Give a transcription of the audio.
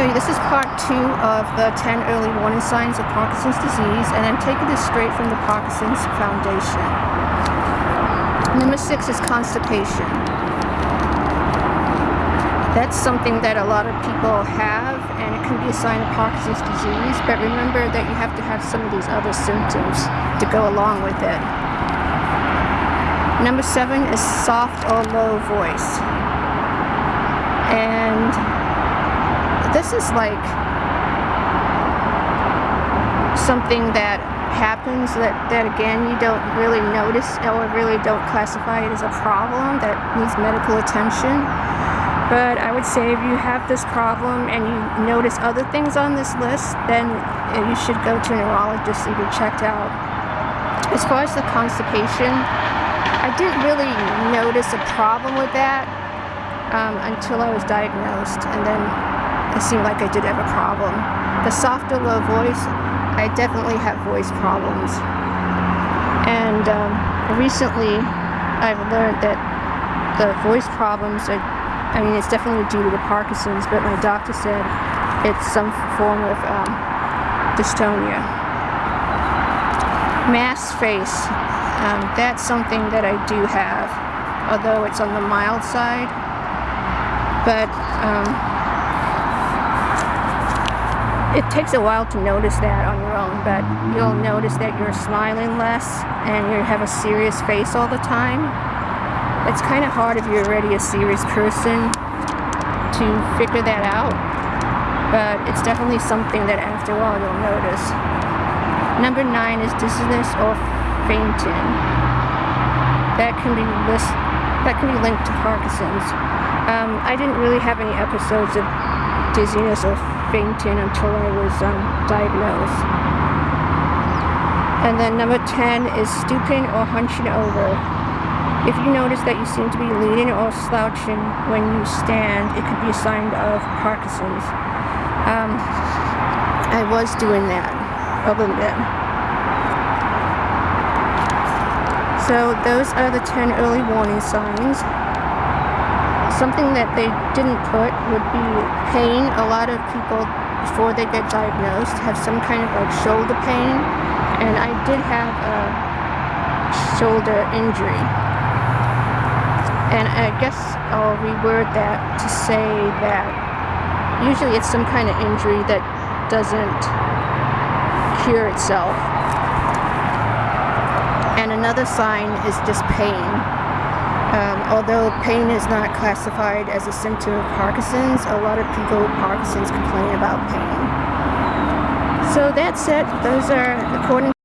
see, this is part two of the 10 early warning signs of Parkinson's disease, and I'm taking this straight from the Parkinson's Foundation. Number six is constipation. That's something that a lot of people have, and it can be a sign of Parkinson's disease, but remember that you have to have some of these other symptoms to go along with it. Number seven is soft or low voice. And this is like something that happens that, that again you don't really notice or really don't classify it as a problem that needs medical attention. But I would say if you have this problem and you notice other things on this list, then you should go to a neurologist and get checked out. As far as the constipation, I didn't really notice a problem with that um, until I was diagnosed and then it seemed like I did have a problem. The softer low voice, I definitely have voice problems. And um, recently, I've learned that the voice problems are, I mean, it's definitely due to the Parkinson's, but my doctor said it's some form of um, dystonia. Masked face, um, that's something that I do have, although it's on the mild side. But um, it takes a while to notice that on your own, but you'll notice that you're smiling less and you have a serious face all the time. It's kind of hard if you're already a serious person to figure that out, but it's definitely something that after a while you'll notice. Number nine is dizziness or fainting. That can be list, that can be linked to Parkinson's. Um, I didn't really have any episodes of dizziness or fainting until I was um, diagnosed. And then number 10 is stooping or hunching over. If you notice that you seem to be leaning or slouching when you stand, it could be a sign of Parkinson's. Um, I was doing that a little bit. So those are the 10 early warning signs. Something that they didn't put would be pain. A lot of people, before they get diagnosed, have some kind of like shoulder pain. And I did have a shoulder injury. And I guess I'll reword that to say that usually it's some kind of injury that doesn't cure itself. And another sign is just pain. Um, although pain is not classified as a symptom of Parkinson's, a lot of people with Parkinson's complain about pain. So that's it. Those are according